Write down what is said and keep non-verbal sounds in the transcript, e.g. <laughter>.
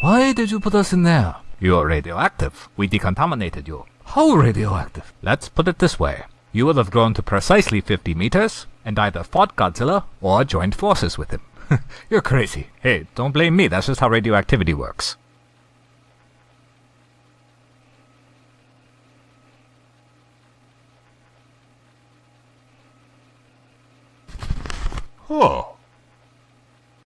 Why did you put us in there? You're radioactive. We decontaminated you. How radioactive? Let's put it this way. You will have grown to precisely 50 meters and either fought Godzilla or joined forces with him. <laughs> You're crazy. Hey, don't blame me. That's just how radioactivity works. Oh.